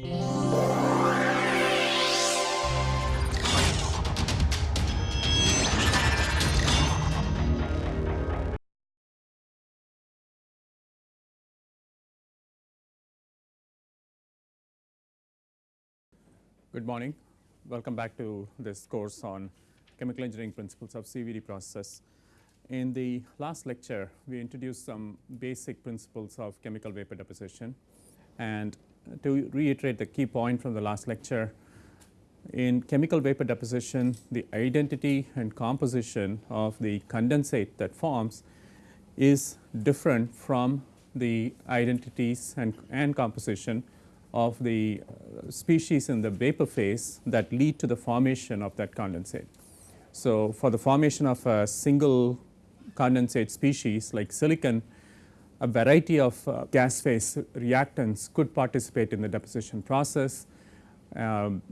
Good morning. Welcome back to this course on chemical engineering principles of CVD process. In the last lecture, we introduced some basic principles of chemical vapor deposition. And to reiterate the key point from the last lecture, in chemical vapor deposition, the identity and composition of the condensate that forms is different from the identities and, and composition of the uh, species in the vapor phase that lead to the formation of that condensate. So, for the formation of a single condensate species like silicon, a variety of uh, gas phase reactants could participate in the deposition process. Um,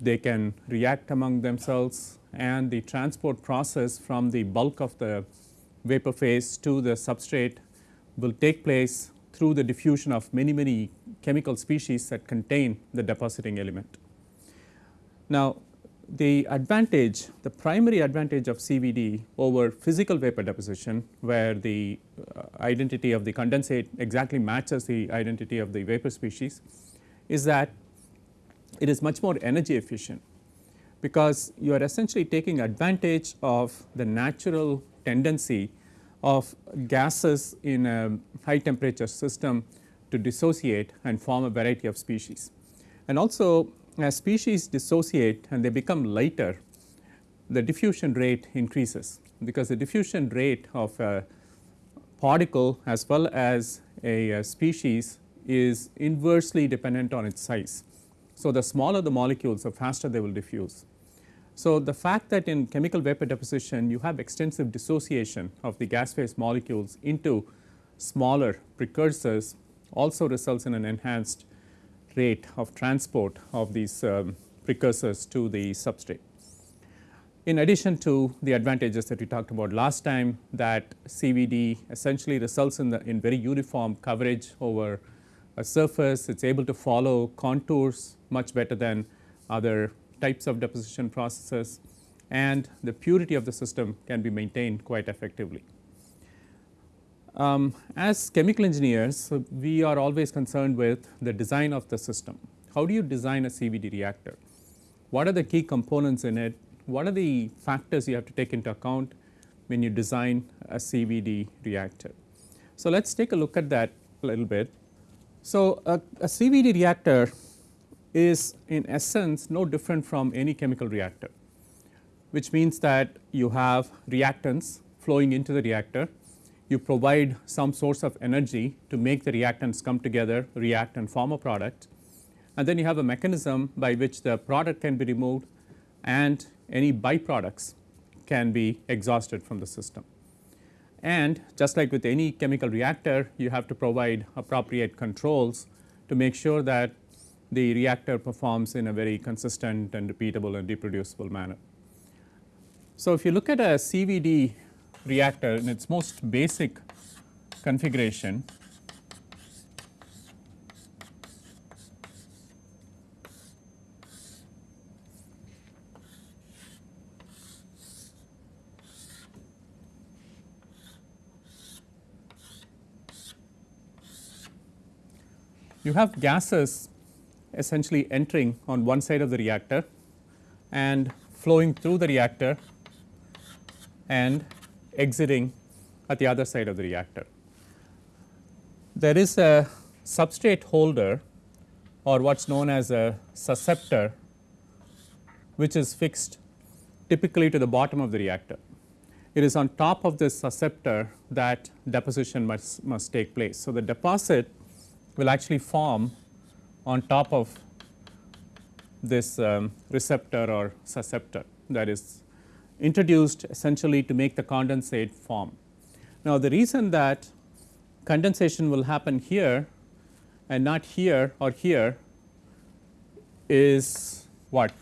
they can react among themselves and the transport process from the bulk of the vapor phase to the substrate will take place through the diffusion of many many chemical species that contain the depositing element. Now, the advantage, the primary advantage of CVD over physical vapor deposition where the uh, identity of the condensate exactly matches the identity of the vapor species is that it is much more energy efficient because you are essentially taking advantage of the natural tendency of gases in a high temperature system to dissociate and form a variety of species. And also as species dissociate and they become lighter, the diffusion rate increases because the diffusion rate of a particle as well as a, a species is inversely dependent on its size. So, the smaller the molecules the faster they will diffuse. So, the fact that in chemical vapor deposition you have extensive dissociation of the gas phase molecules into smaller precursors also results in an enhanced rate of transport of these um, precursors to the substrate. In addition to the advantages that we talked about last time that CVD essentially results in the in very uniform coverage over a surface, it is able to follow contours much better than other types of deposition processes and the purity of the system can be maintained quite effectively. Um, as chemical engineers, we are always concerned with the design of the system. How do you design a CVD reactor? What are the key components in it? What are the factors you have to take into account when you design a CVD reactor? So, let us take a look at that a little bit. So, a, a CVD reactor is in essence no different from any chemical reactor, which means that you have reactants flowing into the reactor, you provide some source of energy to make the reactants come together, react and form a product and then you have a mechanism by which the product can be removed and any byproducts can be exhausted from the system. And just like with any chemical reactor, you have to provide appropriate controls to make sure that the reactor performs in a very consistent and repeatable and reproducible manner. So, if you look at a CVD reactor in its most basic configuration, you have gases essentially entering on one side of the reactor and flowing through the reactor and exiting at the other side of the reactor. There is a substrate holder or what is known as a susceptor which is fixed typically to the bottom of the reactor. It is on top of this susceptor that deposition must, must take place. So, the deposit will actually form on top of this um, receptor or susceptor that is introduced essentially to make the condensate form. Now, the reason that condensation will happen here and not here or here is what?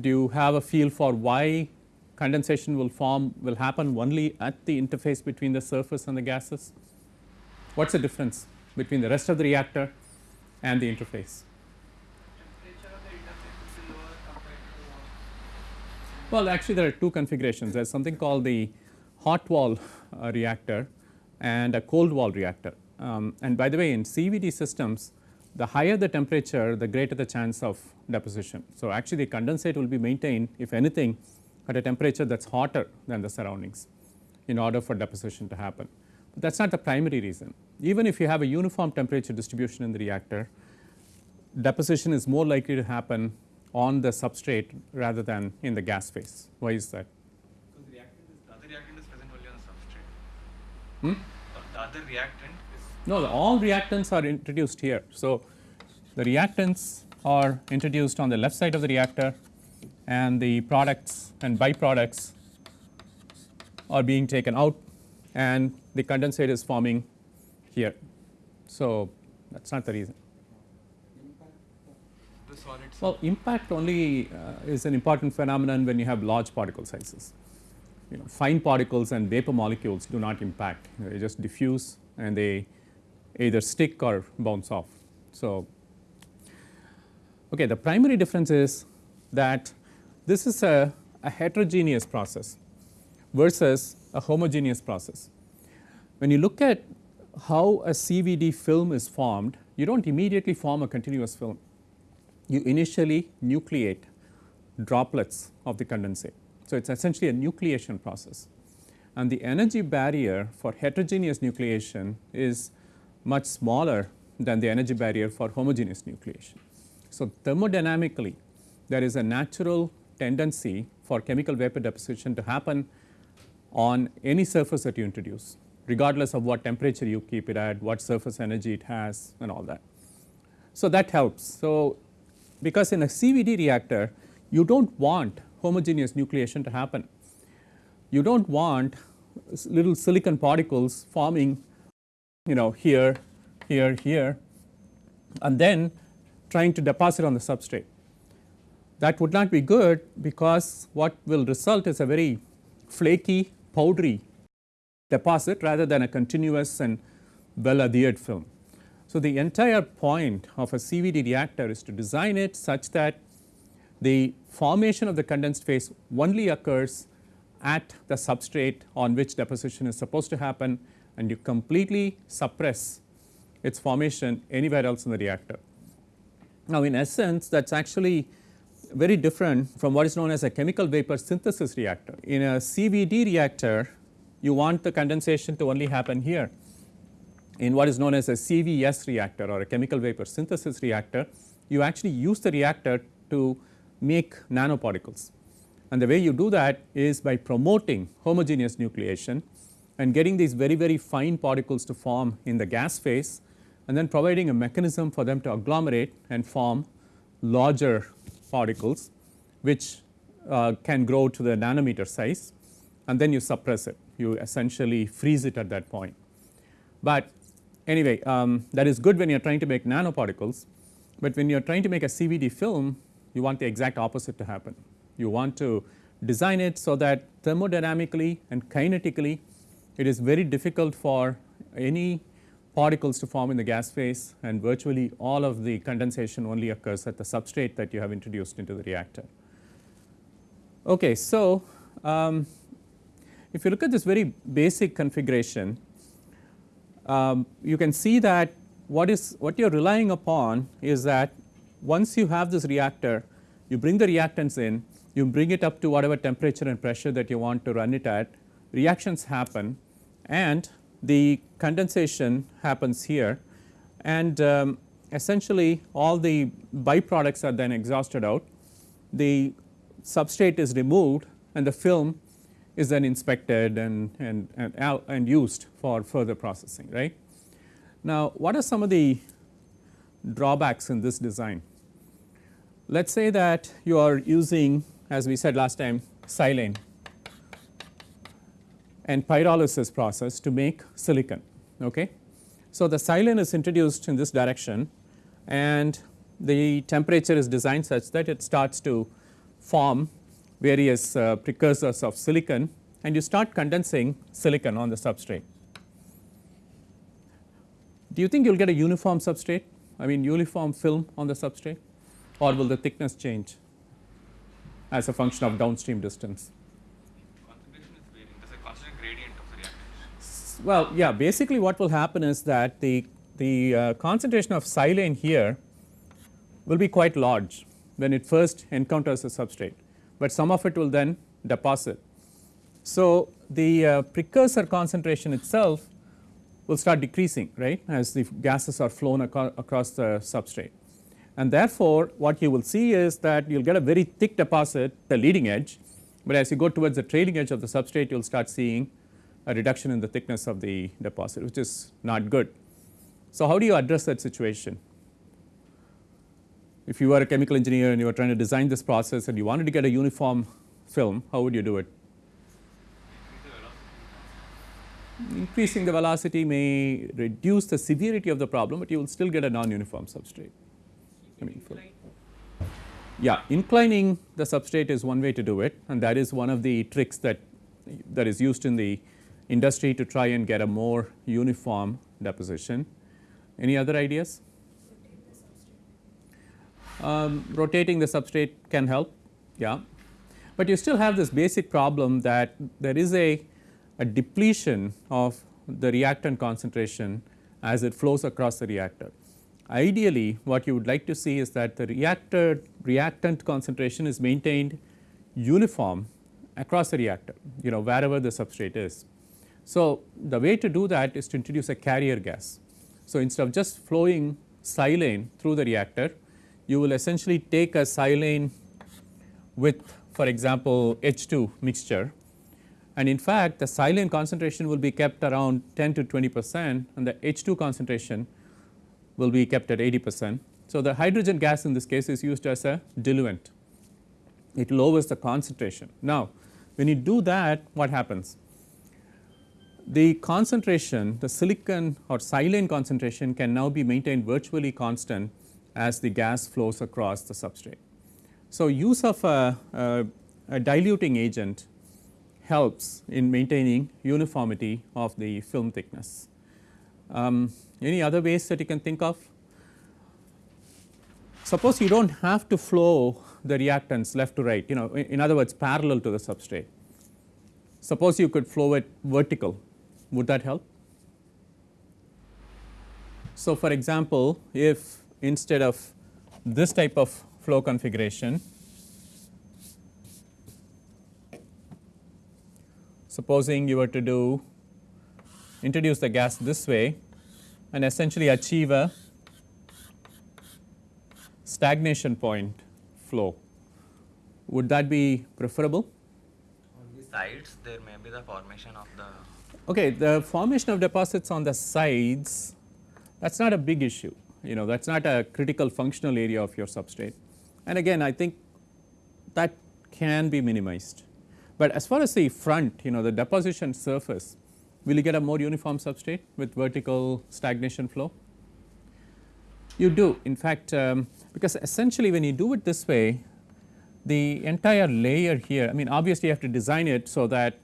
Do you have a feel for why condensation will form will happen only at the interface between the surface and the gases? What is the difference? between the rest of the reactor and the interface. Temperature of the interface will be lower compared to what? Well, actually, there are two configurations. There's something called the hot wall uh, reactor and a cold wall reactor. Um, and by the way, in CVD systems, the higher the temperature, the greater the chance of deposition. So, actually, the condensate will be maintained, if anything, at a temperature that's hotter than the surroundings in order for deposition to happen. But that's not the primary reason. Even if you have a uniform temperature distribution in the reactor, deposition is more likely to happen on the substrate rather than in the gas phase. Why is that? Because the reactant is, the other reactant is present only on the substrate. Hmm? The other reactant is No, all reactants are introduced here. So, the reactants are introduced on the left side of the reactor and the products and byproducts are being taken out and the condensate is forming here. So, that is not the reason. Well, impact only uh, is an important phenomenon when you have large particle sizes. You know, fine particles and vapor molecules do not impact, they just diffuse and they either stick or bounce off. So, okay, the primary difference is that this is a, a heterogeneous process versus a homogeneous process. When you look at how a CVD film is formed, you do not immediately form a continuous film you initially nucleate droplets of the condensate. So, it is essentially a nucleation process and the energy barrier for heterogeneous nucleation is much smaller than the energy barrier for homogeneous nucleation. So, thermodynamically there is a natural tendency for chemical vapor deposition to happen on any surface that you introduce regardless of what temperature you keep it at, what surface energy it has and all that. So, that helps. So, because in a CVD reactor you do not want homogeneous nucleation to happen. You do not want little silicon particles forming you know here, here, here and then trying to deposit on the substrate. That would not be good because what will result is a very flaky powdery deposit rather than a continuous and well adhered film. So, the entire point of a CVD reactor is to design it such that the formation of the condensed phase only occurs at the substrate on which deposition is supposed to happen and you completely suppress its formation anywhere else in the reactor. Now, in essence that is actually very different from what is known as a chemical vapor synthesis reactor. In a CVD reactor, you want the condensation to only happen here. In what is known as a CVS reactor or a chemical vapor synthesis reactor, you actually use the reactor to make nanoparticles. And the way you do that is by promoting homogeneous nucleation and getting these very, very fine particles to form in the gas phase and then providing a mechanism for them to agglomerate and form larger particles which uh, can grow to the nanometer size and then you suppress it. You essentially freeze it at that point. But anyway, um, that is good when you are trying to make nanoparticles, but when you are trying to make a CVD film, you want the exact opposite to happen. You want to design it so that thermodynamically and kinetically it is very difficult for any particles to form in the gas phase and virtually all of the condensation only occurs at the substrate that you have introduced into the reactor. Okay, so um, if you look at this very basic configuration, um, you can see that what is what you are relying upon is that once you have this reactor, you bring the reactants in, you bring it up to whatever temperature and pressure that you want to run it at, reactions happen and the condensation happens here and um, essentially all the byproducts are then exhausted out. The substrate is removed and the film is then inspected and, and, and, and used for further processing, right. Now, what are some of the drawbacks in this design? Let us say that you are using as we said last time silane and pyrolysis process to make silicon. Okay. So, the silane is introduced in this direction and the temperature is designed such that it starts to form various uh, precursors of silicon and you start condensing silicon on the substrate. Do you think you will get a uniform substrate I mean uniform film on the substrate or will the thickness change as a function of downstream distance? Concentration is varying. There's a constant gradient of the reactants. Well, yeah, basically what will happen is that the, the uh, concentration of silane here will be quite large when it first encounters the substrate, but some of it will then deposit. So, the uh, precursor concentration itself will start decreasing right as the gases are flown aco across the substrate. And therefore, what you will see is that you will get a very thick deposit the leading edge, but as you go towards the trailing edge of the substrate you will start seeing a reduction in the thickness of the deposit which is not good. So, how do you address that situation? If you were a chemical engineer and you were trying to design this process and you wanted to get a uniform film, how would you do it? Increasing the velocity may reduce the severity of the problem, but you will still get a non-uniform substrate. I mean, film. Yeah, inclining the substrate is one way to do it and that is one of the tricks that that is used in the industry to try and get a more uniform deposition. Any other ideas? Um, rotating the substrate can help, yeah, but you still have this basic problem that there is a, a depletion of the reactant concentration as it flows across the reactor. Ideally, what you would like to see is that the reactor reactant concentration is maintained uniform across the reactor, you know wherever the substrate is. So, the way to do that is to introduce a carrier gas. So, instead of just flowing silane through the reactor, you will essentially take a silane with for example, H2 mixture and in fact, the silane concentration will be kept around 10 to 20 percent and the H2 concentration will be kept at 80 percent. So, the hydrogen gas in this case is used as a diluent, it lowers the concentration. Now, when you do that what happens? The concentration the silicon or silane concentration can now be maintained virtually constant as the gas flows across the substrate. So, use of a, a, a diluting agent helps in maintaining uniformity of the film thickness. Um, any other ways that you can think of? Suppose you do not have to flow the reactants left to right, you know in, in other words parallel to the substrate. Suppose you could flow it vertical, would that help? So, for example, if instead of this type of flow configuration, supposing you were to do introduce the gas this way and essentially achieve a stagnation point flow. Would that be preferable? On the sides there may be the formation of the Okay, the formation of deposits on the sides that is not a big issue, you know that is not a critical functional area of your substrate. And again I think that can be minimized. But as far as the front, you know the deposition surface, will you get a more uniform substrate with vertical stagnation flow? You do in fact um, because essentially when you do it this way the entire layer here I mean obviously you have to design it so that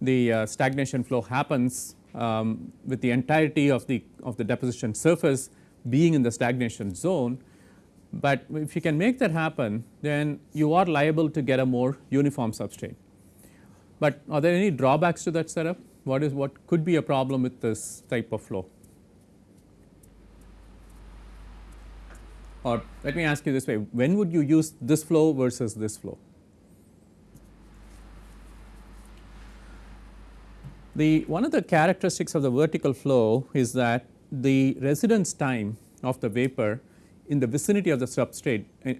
the uh, stagnation flow happens um, with the entirety of the of the deposition surface being in the stagnation zone. But if you can make that happen then you are liable to get a more uniform substrate. But are there any drawbacks to that setup? What is what could be a problem with this type of flow? Or let me ask you this way, when would you use this flow versus this flow? The one of the characteristics of the vertical flow is that the residence time of the vapor in the vicinity of the substrate eh,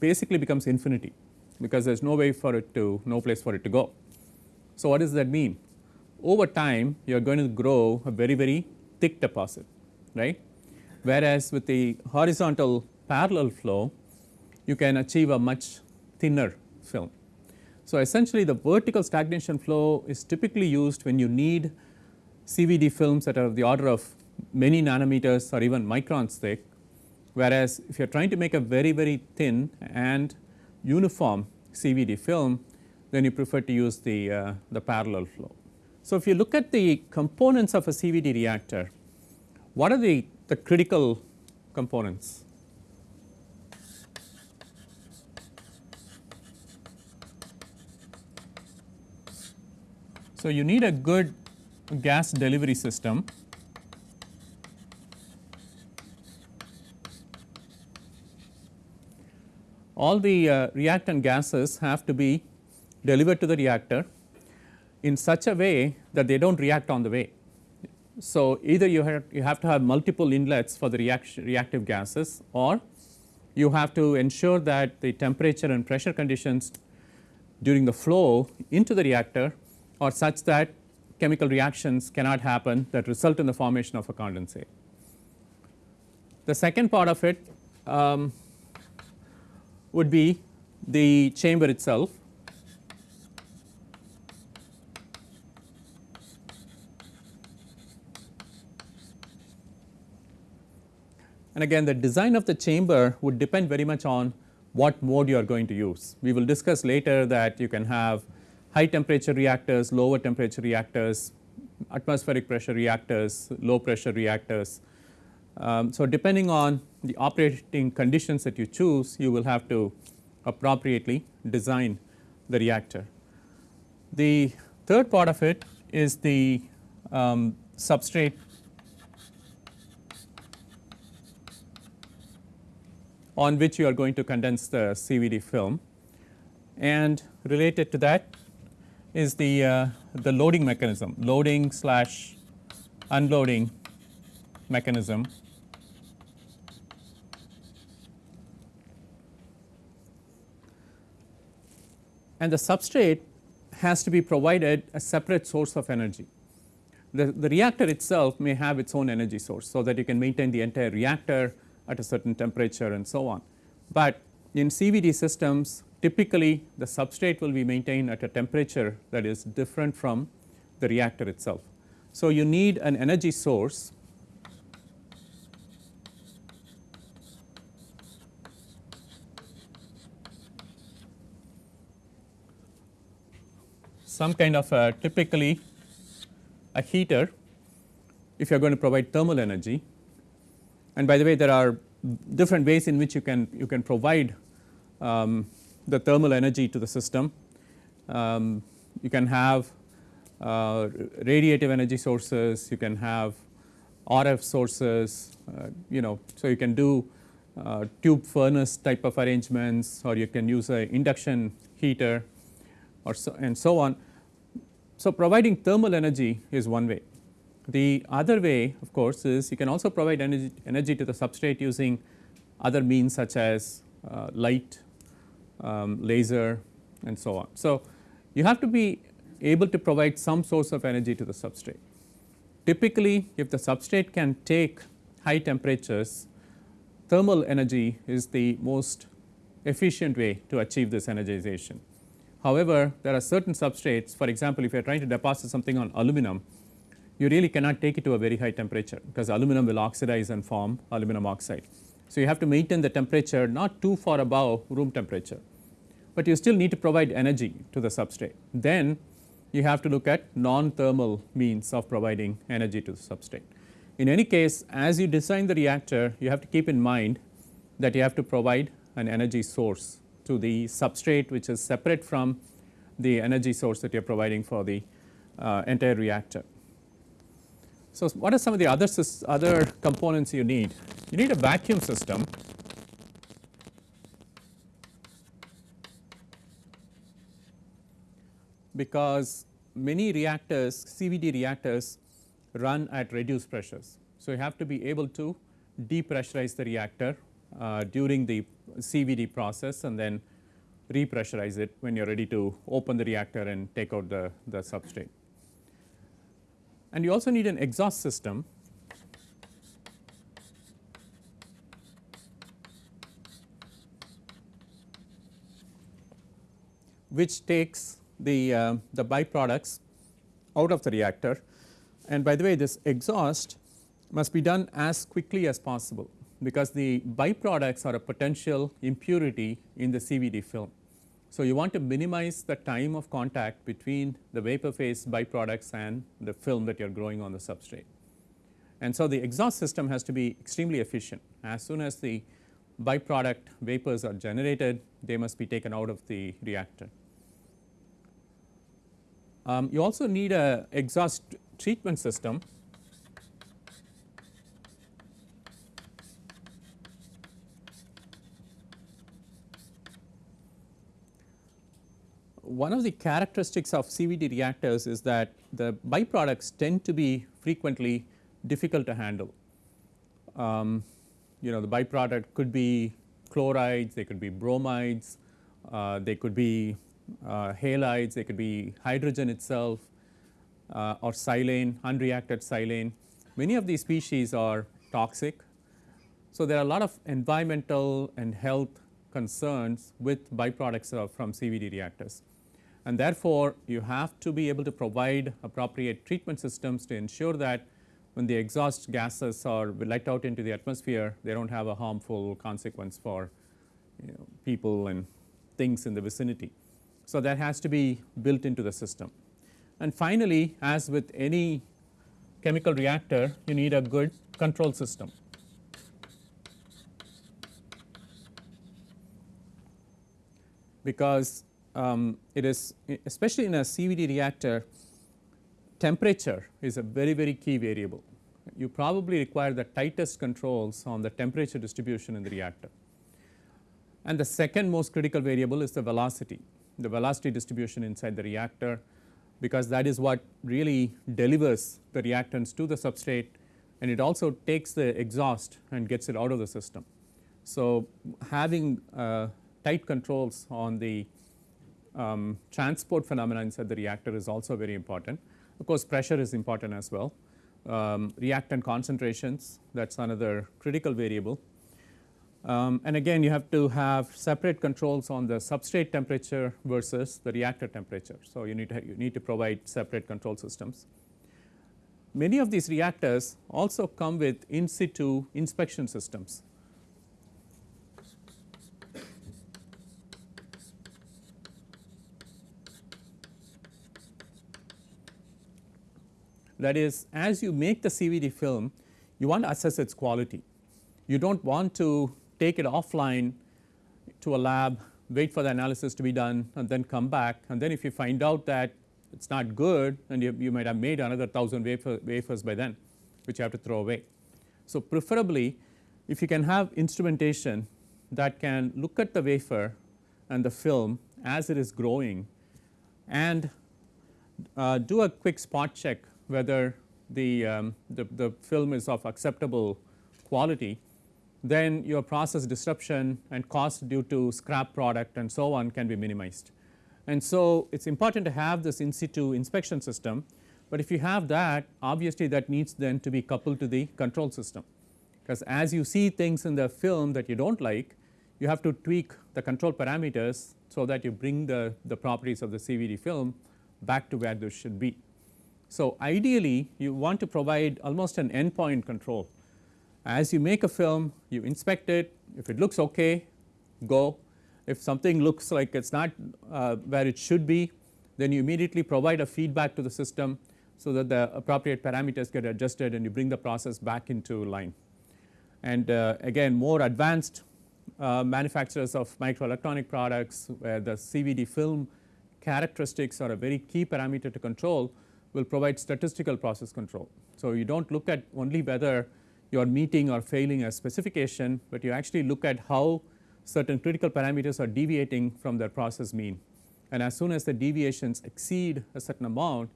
basically becomes infinity because there is no way for it to no place for it to go. So, what does that mean? Over time you are going to grow a very very thick deposit right whereas with the horizontal parallel flow you can achieve a much thinner film. So, essentially the vertical stagnation flow is typically used when you need CVD films that are of the order of many nanometers or even microns thick whereas if you are trying to make a very very thin and uniform CVD film then you prefer to use the, uh, the parallel flow. So, if you look at the components of a CVD reactor, what are the, the critical components. So, you need a good gas delivery system all the uh, reactant gases have to be delivered to the reactor in such a way that they do not react on the way. So, either you have, you have to have multiple inlets for the reaction, reactive gases or you have to ensure that the temperature and pressure conditions during the flow into the reactor are such that chemical reactions cannot happen that result in the formation of a condensate. The second part of it um, would be the chamber itself. And again the design of the chamber would depend very much on what mode you are going to use. We will discuss later that you can have high temperature reactors, lower temperature reactors, atmospheric pressure reactors, low pressure reactors. Um, so, depending on the operating conditions that you choose, you will have to appropriately design the reactor. The third part of it is the um, substrate on which you are going to condense the CVD film and related to that is the, uh, the loading mechanism, loading slash unloading mechanism. And the substrate has to be provided a separate source of energy. The, the reactor itself may have its own energy source, so that you can maintain the entire reactor at a certain temperature and so on. But in CVD systems typically the substrate will be maintained at a temperature that is different from the reactor itself. So, you need an energy source some kind of a typically a heater if you are going to provide thermal energy. And by the way there are different ways in which you can you can provide um, the thermal energy to the system. Um, you can have uh, radiative energy sources, you can have RF sources, uh, you know, so you can do uh, tube furnace type of arrangements or you can use a induction heater or so and so on. So, providing thermal energy is one way. The other way of course is you can also provide energy, energy to the substrate using other means such as uh, light um, laser and so on. So, you have to be able to provide some source of energy to the substrate. Typically if the substrate can take high temperatures thermal energy is the most efficient way to achieve this energization. However, there are certain substrates for example, if you are trying to deposit something on aluminum you really cannot take it to a very high temperature because aluminum will oxidize and form aluminum oxide. So, you have to maintain the temperature not too far above room temperature, but you still need to provide energy to the substrate. Then you have to look at non-thermal means of providing energy to the substrate. In any case as you design the reactor you have to keep in mind that you have to provide an energy source to the substrate which is separate from the energy source that you are providing for the uh, entire reactor. So, what are some of the other, other components you need? You need a vacuum system because many reactors CVD reactors run at reduced pressures. So, you have to be able to depressurize the reactor uh, during the CVD process and then repressurize it when you are ready to open the reactor and take out the, the substrate. And you also need an exhaust system which takes the, uh, the byproducts out of the reactor. And by the way this exhaust must be done as quickly as possible because the byproducts are a potential impurity in the CVD film. So, you want to minimize the time of contact between the vapor phase byproducts and the film that you are growing on the substrate. And so, the exhaust system has to be extremely efficient. As soon as the byproduct vapors are generated, they must be taken out of the reactor. Um, you also need a exhaust treatment system one of the characteristics of CVD reactors is that the byproducts tend to be frequently difficult to handle. Um, you know the byproduct could be chlorides, they could be bromides, uh, they could be uh, halides, they could be hydrogen itself uh, or silane, unreacted silane. Many of these species are toxic. So, there are a lot of environmental and health concerns with byproducts from CVD reactors. And therefore, you have to be able to provide appropriate treatment systems to ensure that when the exhaust gases are let out into the atmosphere, they do not have a harmful consequence for you know, people and things in the vicinity. So, that has to be built into the system. And finally, as with any chemical reactor, you need a good control system. Because um, it is especially in a CVD reactor, temperature is a very very key variable. You probably require the tightest controls on the temperature distribution in the reactor. And the second most critical variable is the velocity, the velocity distribution inside the reactor because that is what really delivers the reactants to the substrate and it also takes the exhaust and gets it out of the system. So, having uh, tight controls on the um, transport phenomena inside the reactor is also very important. Of course, pressure is important as well. Um, reactant concentrations that is another critical variable. Um, and again you have to have separate controls on the substrate temperature versus the reactor temperature. So, you need to you need to provide separate control systems. Many of these reactors also come with in situ inspection systems That is as you make the CVD film, you want to assess its quality. You do not want to take it offline to a lab, wait for the analysis to be done and then come back and then if you find out that it is not good and you, you might have made another 1000 wafer, wafers by then which you have to throw away. So, preferably if you can have instrumentation that can look at the wafer and the film as it is growing and uh, do a quick spot check whether the, um, the, the film is of acceptable quality, then your process disruption and cost due to scrap product and so on can be minimized. And so, it is important to have this in situ inspection system, but if you have that obviously that needs then to be coupled to the control system because as you see things in the film that you do not like you have to tweak the control parameters so that you bring the, the properties of the CVD film back to where they should be. So, ideally you want to provide almost an endpoint control. As you make a film, you inspect it, if it looks okay, go. If something looks like it is not uh, where it should be, then you immediately provide a feedback to the system so that the appropriate parameters get adjusted and you bring the process back into line. And uh, again more advanced uh, manufacturers of microelectronic products where the CVD film characteristics are a very key parameter to control will provide statistical process control. So, you do not look at only whether you are meeting or failing a specification, but you actually look at how certain critical parameters are deviating from their process mean. And as soon as the deviations exceed a certain amount,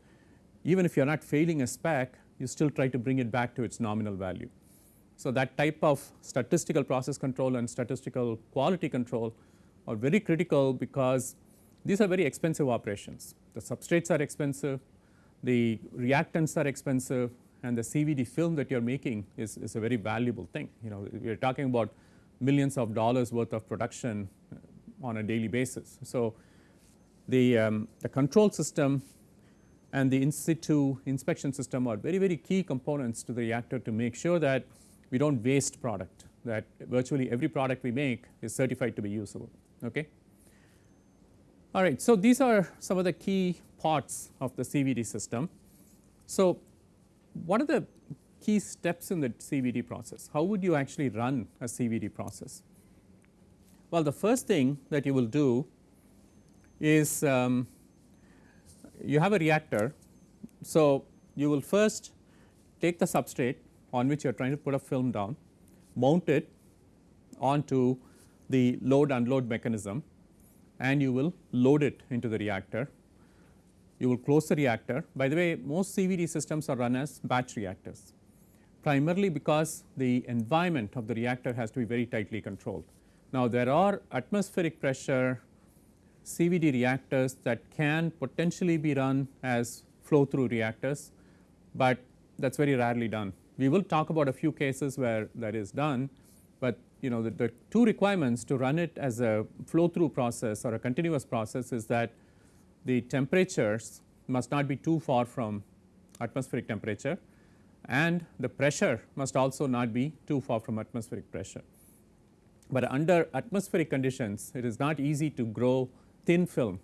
even if you are not failing a spec, you still try to bring it back to its nominal value. So, that type of statistical process control and statistical quality control are very critical because these are very expensive operations. The substrates are expensive, the reactants are expensive and the CVD film that you are making is, is a very valuable thing. You know we are talking about millions of dollars worth of production on a daily basis. So, the, um, the control system and the in situ inspection system are very very key components to the reactor to make sure that we do not waste product that virtually every product we make is certified to be usable. Okay. All right. So, these are some of the key parts of the CVD system. So, what are the key steps in the CVD process. How would you actually run a CVD process? Well, the first thing that you will do is um, you have a reactor. So, you will first take the substrate on which you are trying to put a film down, mount it onto the load unload mechanism and you will load it into the reactor. You will close the reactor. By the way, most CVD systems are run as batch reactors primarily because the environment of the reactor has to be very tightly controlled. Now, there are atmospheric pressure CVD reactors that can potentially be run as flow through reactors, but that is very rarely done. We will talk about a few cases where that is done, you know the, the two requirements to run it as a flow through process or a continuous process is that the temperatures must not be too far from atmospheric temperature and the pressure must also not be too far from atmospheric pressure. But under atmospheric conditions it is not easy to grow thin film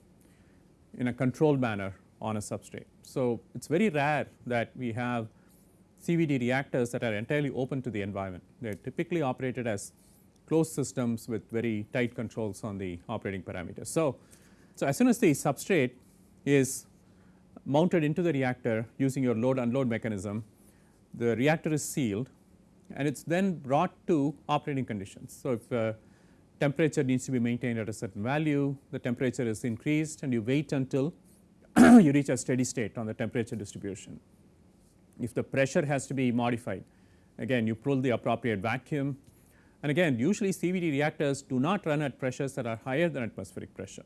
in a controlled manner on a substrate. So, it is very rare that we have CVD reactors that are entirely open to the environment. They are typically operated as closed systems with very tight controls on the operating parameters. So, so as soon as the substrate is mounted into the reactor using your load unload mechanism, the reactor is sealed and it is then brought to operating conditions. So, if uh, temperature needs to be maintained at a certain value, the temperature is increased and you wait until you reach a steady state on the temperature distribution. If the pressure has to be modified, again you pull the appropriate vacuum and again usually CVD reactors do not run at pressures that are higher than atmospheric pressure,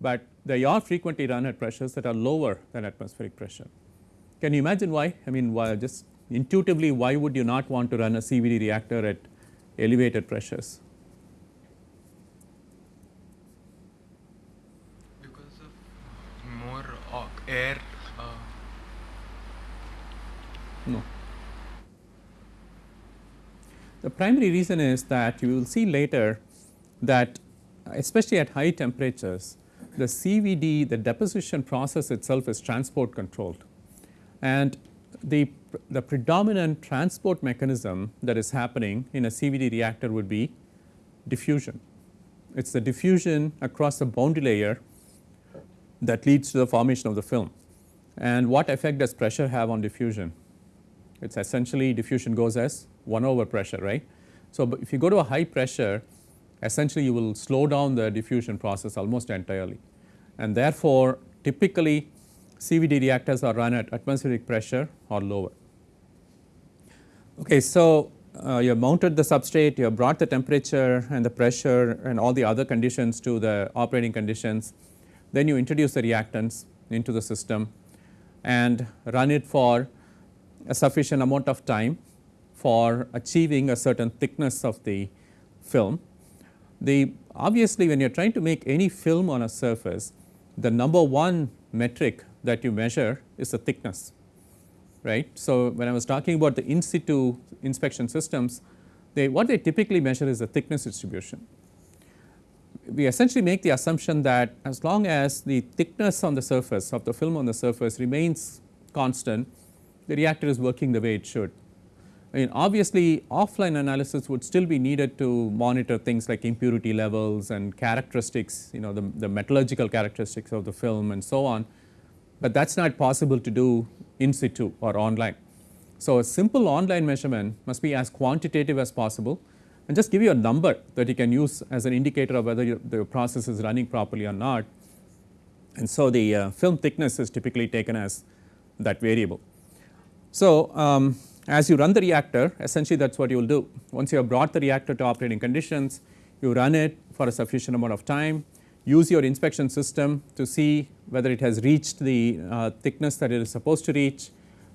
but they are frequently run at pressures that are lower than atmospheric pressure. Can you imagine why? I mean why just intuitively why would you not want to run a CVD reactor at elevated pressures? Because of more air. Uh, No. The primary reason is that you will see later that especially at high temperatures the CVD the deposition process itself is transport controlled and the, the predominant transport mechanism that is happening in a CVD reactor would be diffusion. It is the diffusion across the boundary layer that leads to the formation of the film. And what effect does pressure have on diffusion? It is essentially diffusion goes as 1 over pressure, right. So, if you go to a high pressure, essentially you will slow down the diffusion process almost entirely. And therefore, typically CVD reactors are run at atmospheric pressure or lower. Okay, so uh, you have mounted the substrate, you have brought the temperature and the pressure and all the other conditions to the operating conditions. Then you introduce the reactants into the system and run it for a sufficient amount of time for achieving a certain thickness of the film. The obviously when you are trying to make any film on a surface, the number one metric that you measure is the thickness, right. So, when I was talking about the in situ inspection systems, they what they typically measure is the thickness distribution. We essentially make the assumption that as long as the thickness on the surface of the film on the surface remains constant, the reactor is working the way it should. I mean obviously offline analysis would still be needed to monitor things like impurity levels and characteristics you know the, the metallurgical characteristics of the film and so on, but that is not possible to do in situ or online. So, a simple online measurement must be as quantitative as possible and just give you a number that you can use as an indicator of whether your, the process is running properly or not. And so, the uh, film thickness is typically taken as that variable. So, um, as you run the reactor essentially that is what you will do. Once you have brought the reactor to operating conditions, you run it for a sufficient amount of time, use your inspection system to see whether it has reached the uh, thickness that it is supposed to reach,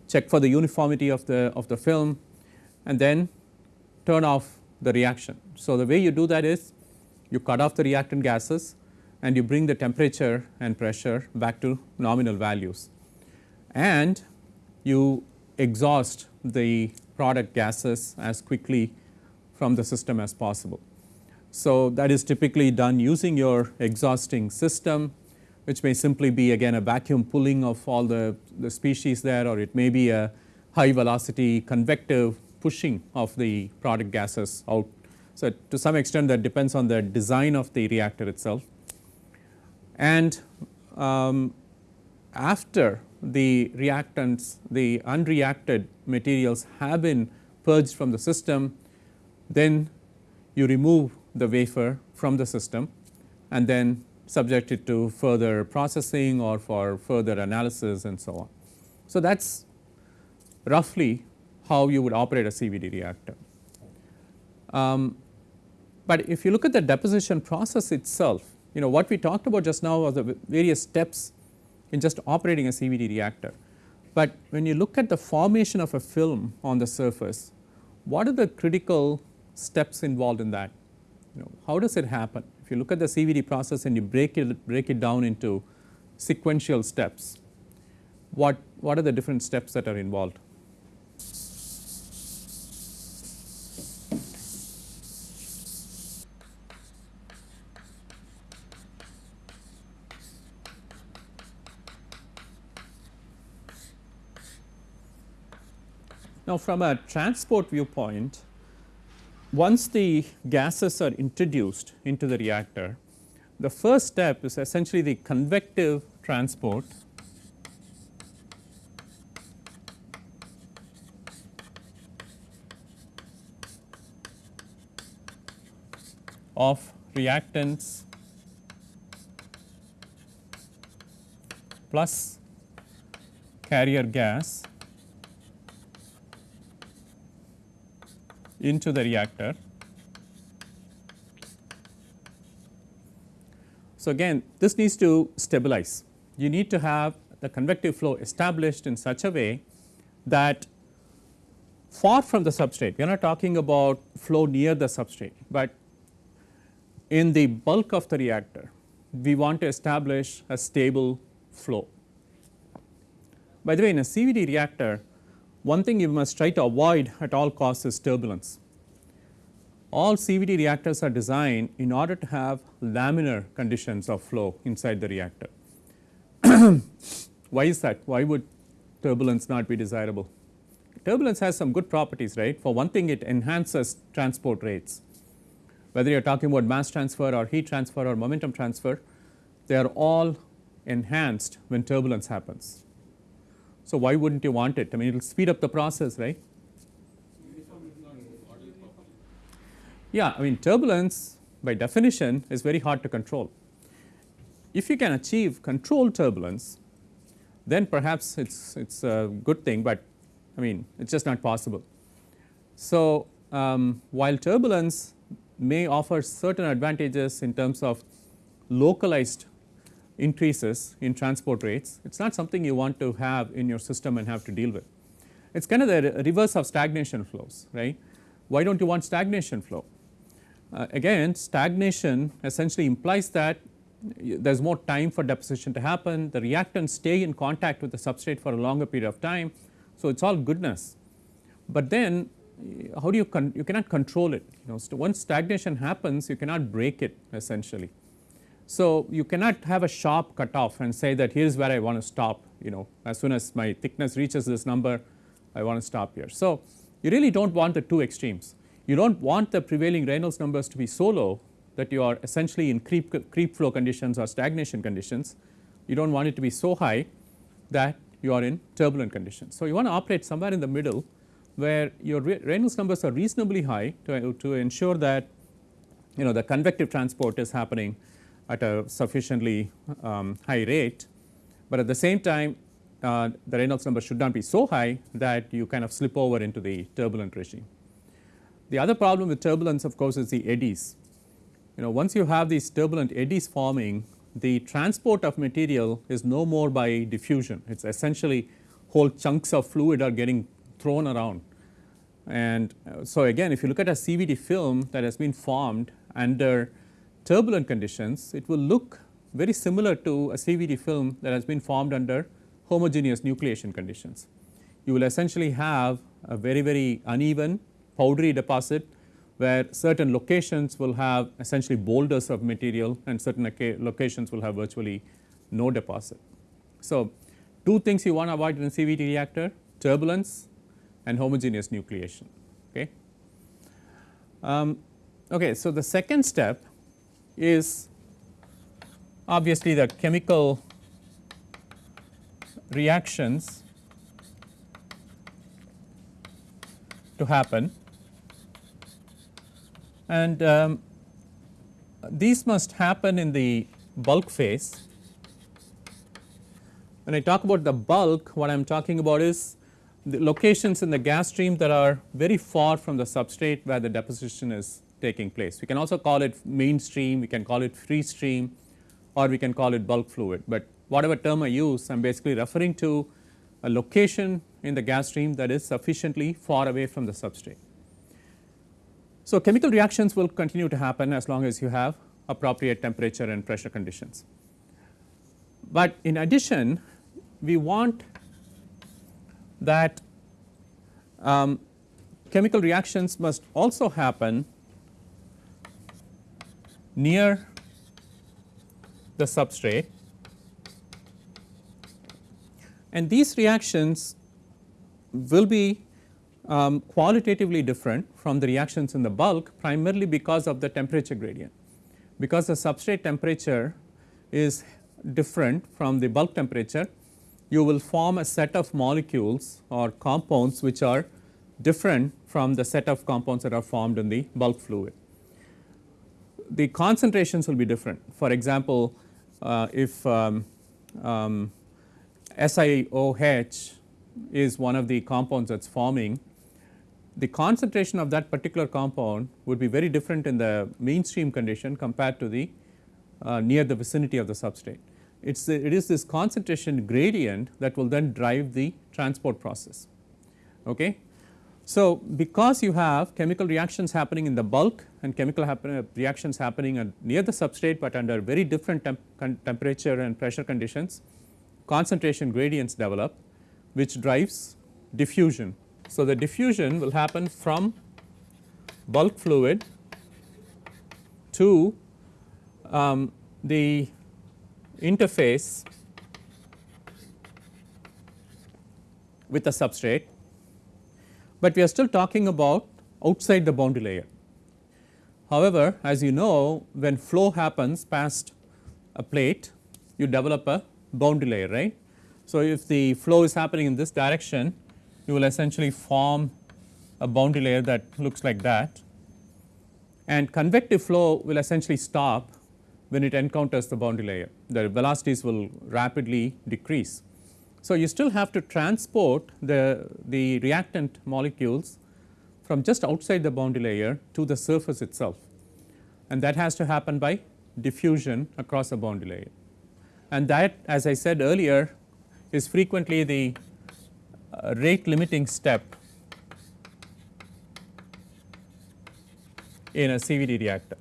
check for the uniformity of the, of the film and then turn off the reaction. So, the way you do that is you cut off the reactant gases and you bring the temperature and pressure back to nominal values and you exhaust the product gases as quickly from the system as possible. So, that is typically done using your exhausting system which may simply be again a vacuum pulling of all the, the species there or it may be a high velocity convective pushing of the product gases out. So, to some extent that depends on the design of the reactor itself. And um, after the reactants, the unreacted materials have been purged from the system, then you remove the wafer from the system and then subject it to further processing or for further analysis and so on. So, that is roughly how you would operate a CVD reactor. Um, but if you look at the deposition process itself, you know what we talked about just now was the various steps in just operating a CVD reactor. But when you look at the formation of a film on the surface, what are the critical steps involved in that? You know, how does it happen? If you look at the CVD process and you break it, break it down into sequential steps, what, what are the different steps that are involved? Now, from a transport viewpoint, once the gases are introduced into the reactor, the first step is essentially the convective transport. Of reactants plus carrier gas into the reactor. So, again this needs to stabilize. You need to have the convective flow established in such a way that far from the substrate, we are not talking about flow near the substrate, but in the bulk of the reactor, we want to establish a stable flow. By the way, in a CVD reactor, one thing you must try to avoid at all costs is turbulence. All CVD reactors are designed in order to have laminar conditions of flow inside the reactor. Why is that? Why would turbulence not be desirable? Turbulence has some good properties, right. For one thing it enhances transport rates. Whether you are talking about mass transfer or heat transfer or momentum transfer, they are all enhanced when turbulence happens. So, why would not you want it? I mean it will speed up the process right. Yeah, I mean turbulence by definition is very hard to control. If you can achieve controlled turbulence then perhaps it is it is a good thing, but I mean it is just not possible. So, um, while turbulence may offer certain advantages in terms of localized increases in transport rates, it is not something you want to have in your system and have to deal with. It is kind of the reverse of stagnation flows, right. Why do not you want stagnation flow? Uh, again stagnation essentially implies that there is more time for deposition to happen, the reactants stay in contact with the substrate for a longer period of time. So, it is all goodness, but then how do you you cannot control it you know once stagnation happens you cannot break it essentially. So, you cannot have a sharp cutoff and say that here is where I want to stop you know as soon as my thickness reaches this number I want to stop here. So, you really do not want the two extremes you do not want the prevailing Reynolds numbers to be so low that you are essentially in creep, creep flow conditions or stagnation conditions. You do not want it to be so high that you are in turbulent conditions. So, you want to operate somewhere in the middle where your Reynolds numbers are reasonably high to, to ensure that you know the convective transport is happening at a sufficiently um, high rate, but at the same time uh, the Reynolds number should not be so high that you kind of slip over into the turbulent regime. The other problem with turbulence of course is the eddies. You know once you have these turbulent eddies forming the transport of material is no more by diffusion. It is essentially whole chunks of fluid are getting thrown around. And uh, so again if you look at a CVD film that has been formed under turbulent conditions, it will look very similar to a CVD film that has been formed under homogeneous nucleation conditions. You will essentially have a very very uneven powdery deposit where certain locations will have essentially boulders of material and certain locations will have virtually no deposit. So, two things you want to avoid in a CVD reactor turbulence and homogeneous nucleation. Okay. Um, okay, so the second step is obviously the chemical reactions to happen and um, these must happen in the bulk phase. When I talk about the bulk what I am talking about is the locations in the gas stream that are very far from the substrate where the deposition is taking place. We can also call it mainstream, we can call it free stream or we can call it bulk fluid, but whatever term I use I am basically referring to a location in the gas stream that is sufficiently far away from the substrate. So, chemical reactions will continue to happen as long as you have appropriate temperature and pressure conditions. But in addition we want that um, chemical reactions must also happen near the substrate and these reactions will be um, qualitatively different from the reactions in the bulk primarily because of the temperature gradient. Because the substrate temperature is different from the bulk temperature you will form a set of molecules or compounds which are different from the set of compounds that are formed in the bulk fluid. The concentrations will be different. For example, uh, if um, um, SiOH is one of the compounds that is forming, the concentration of that particular compound would be very different in the mainstream condition compared to the uh, near the vicinity of the substrate it's the, it is this concentration gradient that will then drive the transport process. Okay. So, because you have chemical reactions happening in the bulk and chemical happen, uh, reactions happening near the substrate, but under very different temp temperature and pressure conditions, concentration gradients develop which drives diffusion. So, the diffusion will happen from bulk fluid to um, the interface with the substrate, but we are still talking about outside the boundary layer. However, as you know when flow happens past a plate you develop a boundary layer right. So, if the flow is happening in this direction you will essentially form a boundary layer that looks like that and convective flow will essentially stop when it encounters the boundary layer the velocities will rapidly decrease. So, you still have to transport the, the reactant molecules from just outside the boundary layer to the surface itself and that has to happen by diffusion across the boundary layer. And that as I said earlier is frequently the uh, rate limiting step in a CVD reactor.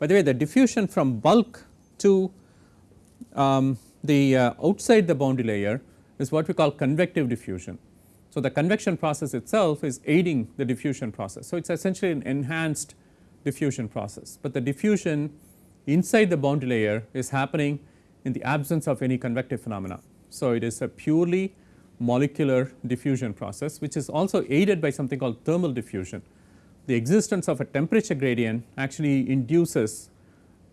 By the way the diffusion from bulk to um, the uh, outside the boundary layer is what we call convective diffusion. So, the convection process itself is aiding the diffusion process. So, it is essentially an enhanced diffusion process, but the diffusion inside the boundary layer is happening in the absence of any convective phenomena. So, it is a purely molecular diffusion process which is also aided by something called thermal diffusion the existence of a temperature gradient actually induces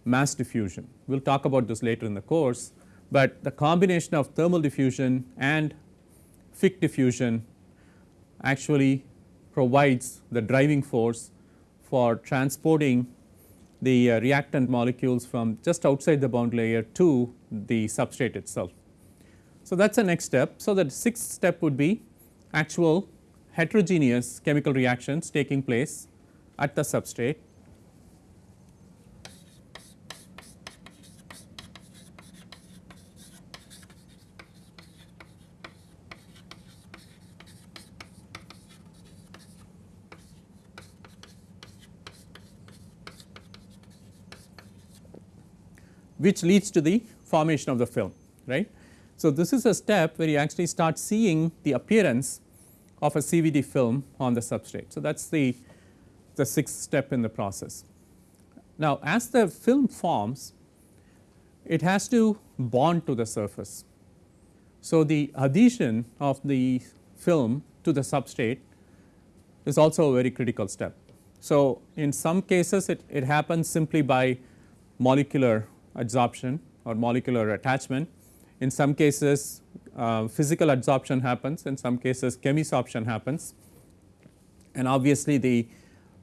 mass diffusion. We will talk about this later in the course, but the combination of thermal diffusion and Fick diffusion actually provides the driving force for transporting the uh, reactant molecules from just outside the bound layer to the substrate itself. So, that is the next step. So, the sixth step would be actual heterogeneous chemical reactions taking place at the substrate which leads to the formation of the film right. So, this is a step where you actually start seeing the appearance of a CVD film on the substrate. So, that is the, the sixth step in the process. Now, as the film forms it has to bond to the surface. So, the adhesion of the film to the substrate is also a very critical step. So, in some cases it, it happens simply by molecular adsorption or molecular attachment. In some cases uh, physical adsorption happens, in some cases chemisorption happens and obviously the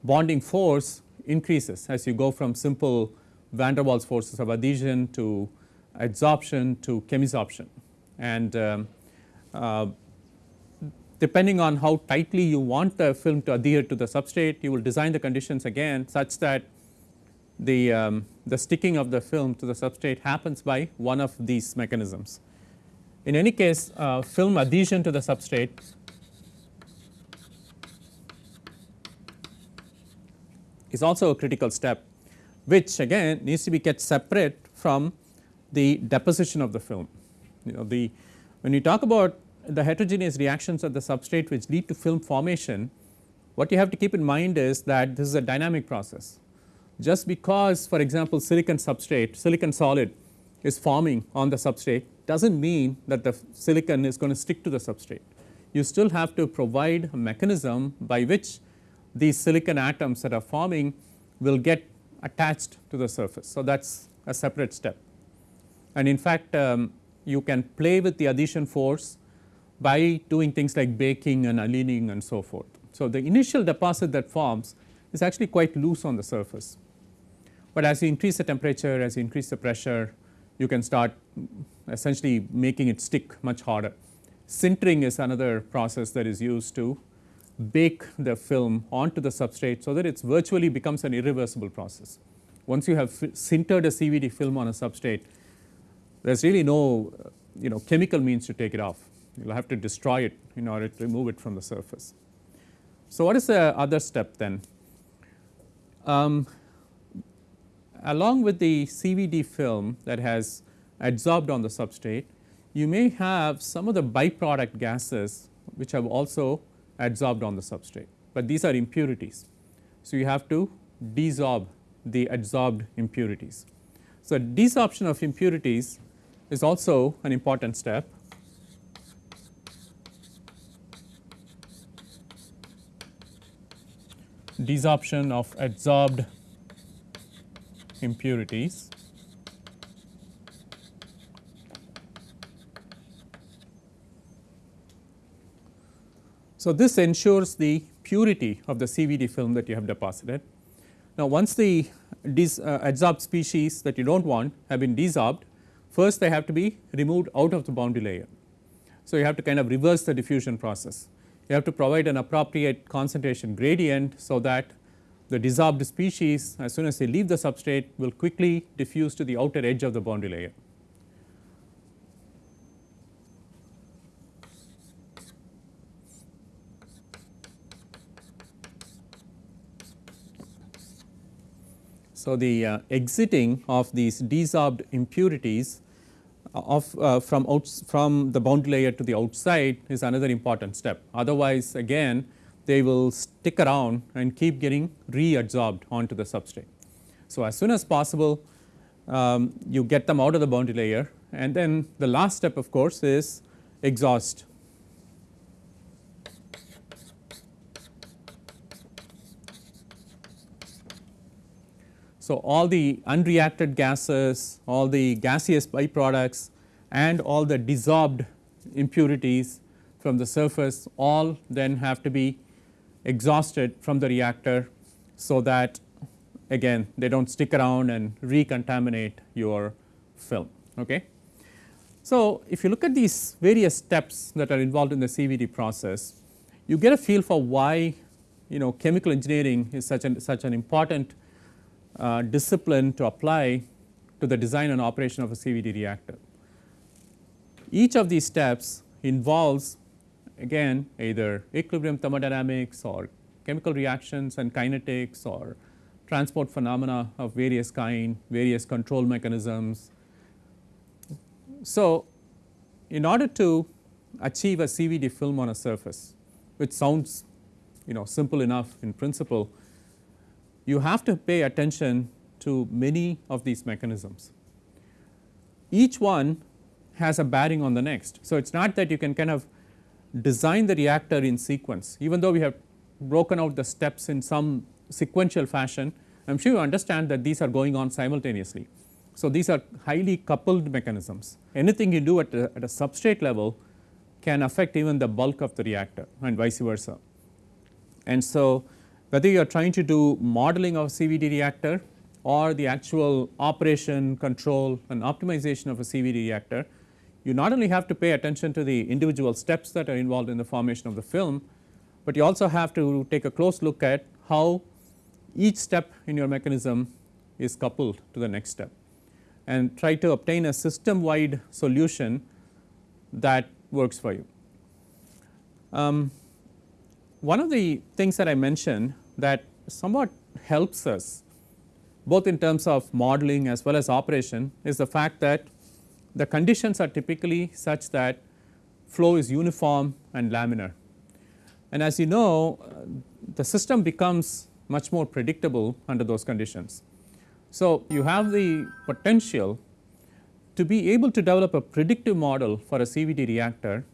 bonding force increases as you go from simple van der Waals forces of adhesion to adsorption to chemisorption. And um, uh, depending on how tightly you want the film to adhere to the substrate, you will design the conditions again such that the, um, the sticking of the film to the substrate happens by one of these mechanisms. In any case, uh, film adhesion to the substrate is also a critical step which again needs to be kept separate from the deposition of the film. You know the when you talk about the heterogeneous reactions of the substrate which lead to film formation, what you have to keep in mind is that this is a dynamic process. Just because for example, silicon substrate, silicon solid is forming on the substrate does not mean that the silicon is going to stick to the substrate. You still have to provide a mechanism by which these silicon atoms that are forming will get attached to the surface. So, that is a separate step and in fact, um, you can play with the adhesion force by doing things like baking and annealing and so forth. So, the initial deposit that forms is actually quite loose on the surface, but as you increase the temperature, as you increase the pressure, you can start essentially making it stick much harder. Sintering is another process that is used to bake the film onto the substrate so that it virtually becomes an irreversible process. Once you have sintered a CVD film on a substrate, there is really no you know chemical means to take it off. You will have to destroy it in order to remove it from the surface. So, what is the other step then? Um, along with the CVD film that has adsorbed on the substrate, you may have some of the byproduct gases which have also adsorbed on the substrate, but these are impurities. So, you have to desorb the adsorbed impurities. So, desorption of impurities is also an important step. Desorption of adsorbed impurities. So, this ensures the purity of the CVD film that you have deposited. Now, once the uh, adsorbed species that you do not want have been desorbed, first they have to be removed out of the boundary layer. So, you have to kind of reverse the diffusion process. You have to provide an appropriate concentration gradient, so that the desorbed species as soon as they leave the substrate will quickly diffuse to the outer edge of the boundary layer. So, the uh, exiting of these desorbed impurities uh, of uh, from from the boundary layer to the outside is another important step. Otherwise, again they will stick around and keep getting reabsorbed onto the substrate. So, as soon as possible um, you get them out of the boundary layer and then the last step of course is exhaust So, all the unreacted gases, all the gaseous byproducts and all the desorbed impurities from the surface all then have to be exhausted from the reactor. So, that again they do not stick around and recontaminate your film. Okay. So, if you look at these various steps that are involved in the CVD process, you get a feel for why you know chemical engineering is such an such an important uh, discipline to apply to the design and operation of a CVD reactor. Each of these steps involves again either equilibrium thermodynamics or chemical reactions and kinetics or transport phenomena of various kind, various control mechanisms. So, in order to achieve a CVD film on a surface which sounds you know simple enough in principle, you have to pay attention to many of these mechanisms. Each one has a bearing on the next. So, it is not that you can kind of design the reactor in sequence even though we have broken out the steps in some sequential fashion I am sure you understand that these are going on simultaneously. So, these are highly coupled mechanisms anything you do at a, at a substrate level can affect even the bulk of the reactor and vice versa. And so, whether you are trying to do modeling of CVD reactor or the actual operation, control and optimization of a CVD reactor, you not only have to pay attention to the individual steps that are involved in the formation of the film, but you also have to take a close look at how each step in your mechanism is coupled to the next step and try to obtain a system wide solution that works for you. Um, one of the things that I mentioned that somewhat helps us both in terms of modeling as well as operation is the fact that the conditions are typically such that flow is uniform and laminar. And as you know uh, the system becomes much more predictable under those conditions. So, you have the potential to be able to develop a predictive model for a CVD reactor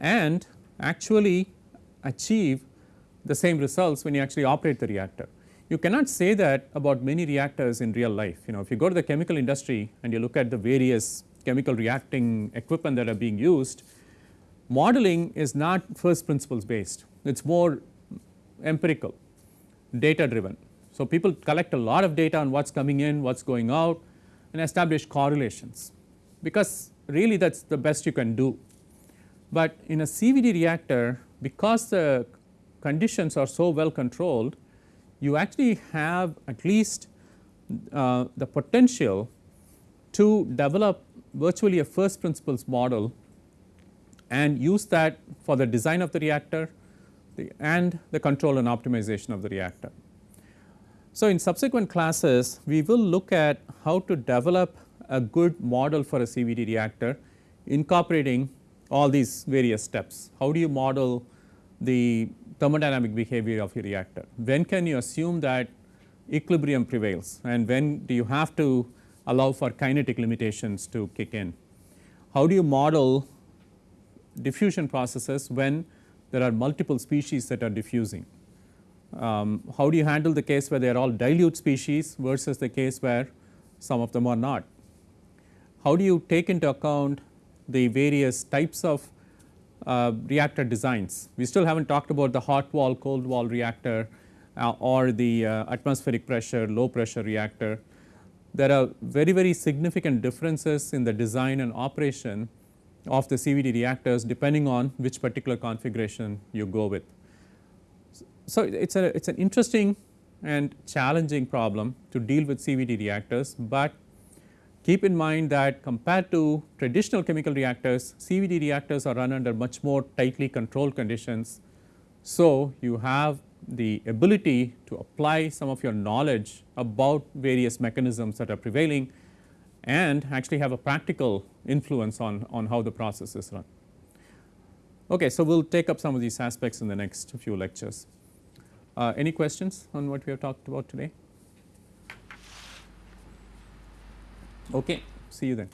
and actually achieve the same results when you actually operate the reactor. You cannot say that about many reactors in real life. You know, if you go to the chemical industry and you look at the various chemical reacting equipment that are being used, modeling is not first principles based, it is more empirical, data driven. So, people collect a lot of data on what is coming in, what is going out and establish correlations because really that is the best you can do. But in a CVD reactor because the conditions are so well controlled, you actually have at least uh, the potential to develop virtually a first principles model and use that for the design of the reactor the, and the control and optimization of the reactor. So, in subsequent classes we will look at how to develop a good model for a CVD reactor incorporating all these various steps. How do you model the thermodynamic behavior of your reactor? When can you assume that equilibrium prevails and when do you have to allow for kinetic limitations to kick in? How do you model diffusion processes when there are multiple species that are diffusing? Um, how do you handle the case where they are all dilute species versus the case where some of them are not? How do you take into account the various types of uh, reactor designs? We still have not talked about the hot wall, cold wall reactor uh, or the uh, atmospheric pressure, low pressure reactor. There are very, very significant differences in the design and operation of the CVD reactors depending on which particular configuration you go with. So, it is a it is an interesting and challenging problem to deal with CVD reactors, but keep in mind that compared to traditional chemical reactors, CVD reactors are run under much more tightly controlled conditions. So, you have the ability to apply some of your knowledge about various mechanisms that are prevailing and actually have a practical influence on, on how the process is run. Okay, so we will take up some of these aspects in the next few lectures. Uh, any questions on what we have talked about today? Okay, see you then.